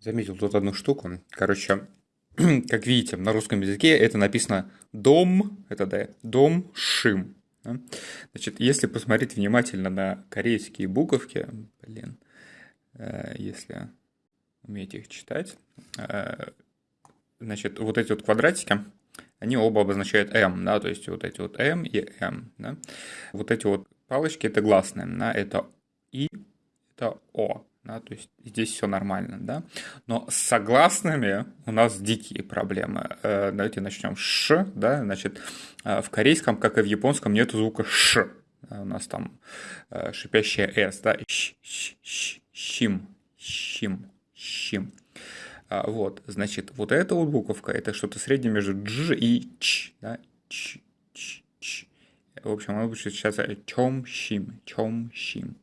заметил тут одну штуку. Короче, как видите, на русском языке это написано дом, это да, дом шим. Да? Значит, если посмотреть внимательно на корейские буковки, блин, э, если умеете их читать, э, значит, вот эти вот квадратики, они оба обозначают М, да, то есть вот эти вот М и М, да. Вот эти вот палочки это гласные, да, это И, это О, да, то есть здесь все нормально, да. Но с согласными у нас дикие проблемы. Э, давайте начнем с Ш, да, значит, э, в корейском, как и в японском, нет звука Ш. У нас там э, шипящая С, да, щ, щ, щ, щим, щим, щим. Вот, значит, вот эта вот буковка, это что-то среднее между дж и ч, да, ч, ч, ч. В общем, она будет сейчас чем щим, чем щим.